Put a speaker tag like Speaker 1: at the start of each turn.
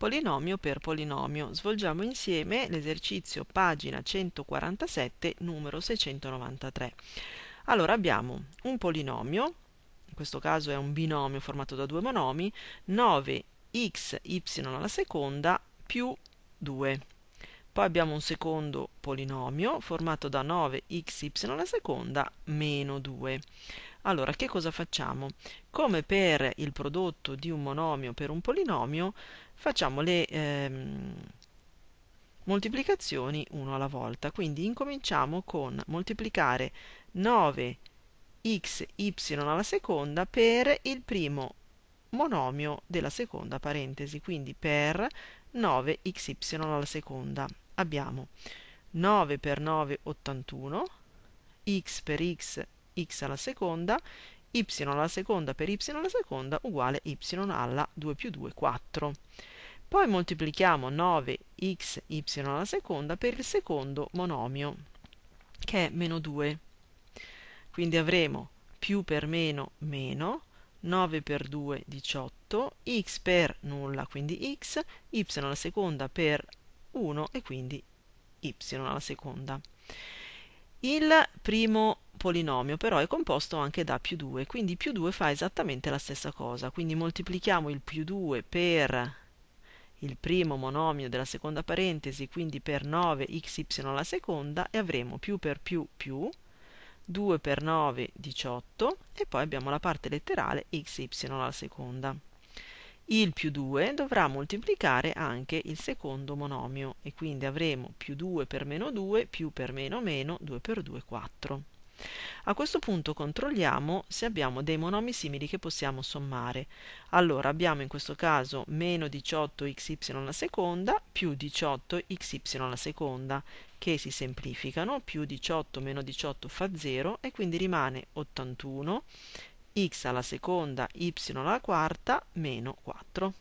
Speaker 1: polinomio per polinomio. Svolgiamo insieme l'esercizio pagina 147, numero 693. Allora abbiamo un polinomio, in questo caso è un binomio formato da due monomi, 9xy alla seconda più 2. Poi abbiamo un secondo polinomio formato da 9xy alla seconda meno 2. Allora, che cosa facciamo? Come per il prodotto di un monomio per un polinomio, facciamo le ehm, moltiplicazioni uno alla volta. Quindi incominciamo con moltiplicare 9xy alla seconda per il primo monomio della seconda parentesi, quindi per 9xy alla seconda. Abbiamo 9 per 9 81, x per x x alla seconda, y alla seconda per y alla seconda uguale y alla 2 più 2, 4. Poi moltiplichiamo 9xy alla seconda per il secondo monomio, che è meno 2. Quindi avremo più per meno meno, 9 per 2 18, x per nulla, quindi x, y alla seconda per 1 e quindi y alla seconda. Il primo polinomio però è composto anche da più 2, quindi più 2 fa esattamente la stessa cosa, quindi moltiplichiamo il più 2 per il primo monomio della seconda parentesi, quindi per 9xy alla seconda, e avremo più per più più, 2 per 9 18, e poi abbiamo la parte letterale xy alla seconda il più 2 dovrà moltiplicare anche il secondo monomio e quindi avremo più 2 per meno 2 più per meno meno 2 per 2 4. A questo punto controlliamo se abbiamo dei monomi simili che possiamo sommare. Allora abbiamo in questo caso meno 18xy alla seconda più 18xy alla seconda che si semplificano, più 18 meno 18 fa 0 e quindi rimane 81 x alla seconda, y alla quarta, meno 4.